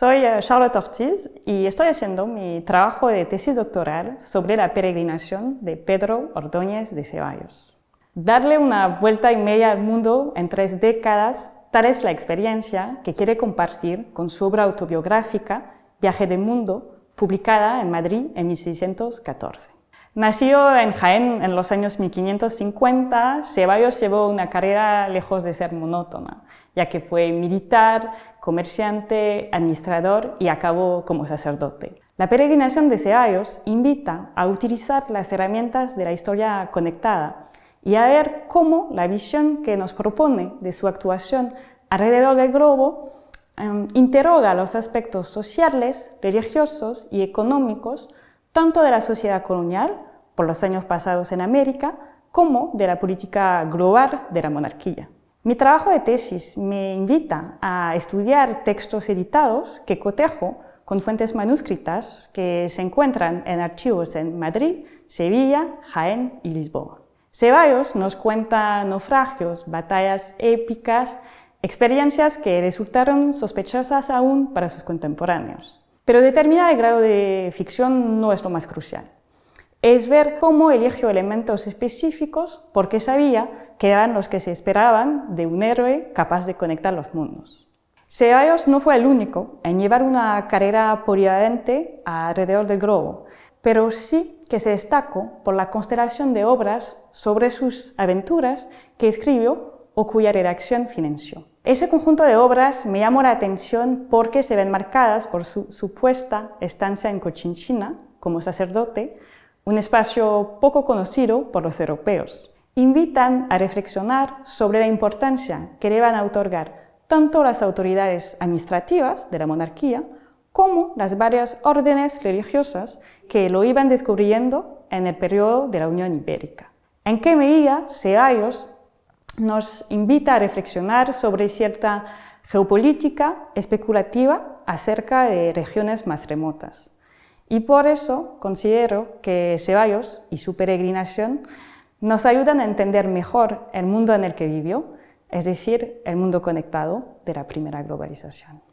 Soy eh, Charlotte Ortiz y estoy haciendo mi trabajo de tesis doctoral sobre la peregrinación de Pedro Ordóñez de Ceballos. Darle una vuelta y media al mundo en tres décadas, tal es la experiencia que quiere compartir con su obra autobiográfica Viaje del Mundo, publicada en Madrid en 1614. Nacido en Jaén en los años 1550, Ceballos llevó una carrera lejos de ser monótona, ya que fue militar, comerciante, administrador y acabó como sacerdote. La peregrinación de Ceballos invita a utilizar las herramientas de la historia conectada y a ver cómo la visión que nos propone de su actuación alrededor del globo em, interroga los aspectos sociales, religiosos y económicos tanto de la sociedad colonial, por los años pasados en América, como de la política global de la monarquía. Mi trabajo de tesis me invita a estudiar textos editados que cotejo con fuentes manuscritas que se encuentran en archivos en Madrid, Sevilla, Jaén y Lisboa. Ceballos nos cuenta naufragios, batallas épicas, experiencias que resultaron sospechosas aún para sus contemporáneos. Pero determinar el grado de ficción no es lo más crucial. Es ver cómo eligió elementos específicos porque sabía que eran los que se esperaban de un héroe capaz de conectar los mundos. Ceballos no fue el único en llevar una carrera polivalente alrededor del globo, pero sí que se destacó por la constelación de obras sobre sus aventuras que escribió o cuya redacción financió. Ese conjunto de obras me llamó la atención porque se ven marcadas por su supuesta estancia en Cochinchina como sacerdote, un espacio poco conocido por los europeos. Invitan a reflexionar sobre la importancia que le van a otorgar tanto las autoridades administrativas de la monarquía como las varias órdenes religiosas que lo iban descubriendo en el periodo de la Unión Ibérica. ¿En qué medida Ceballos nos invita a reflexionar sobre cierta geopolítica especulativa acerca de regiones más remotas. Y por eso considero que Ceballos y su peregrinación nos ayudan a entender mejor el mundo en el que vivió, es decir, el mundo conectado de la primera globalización.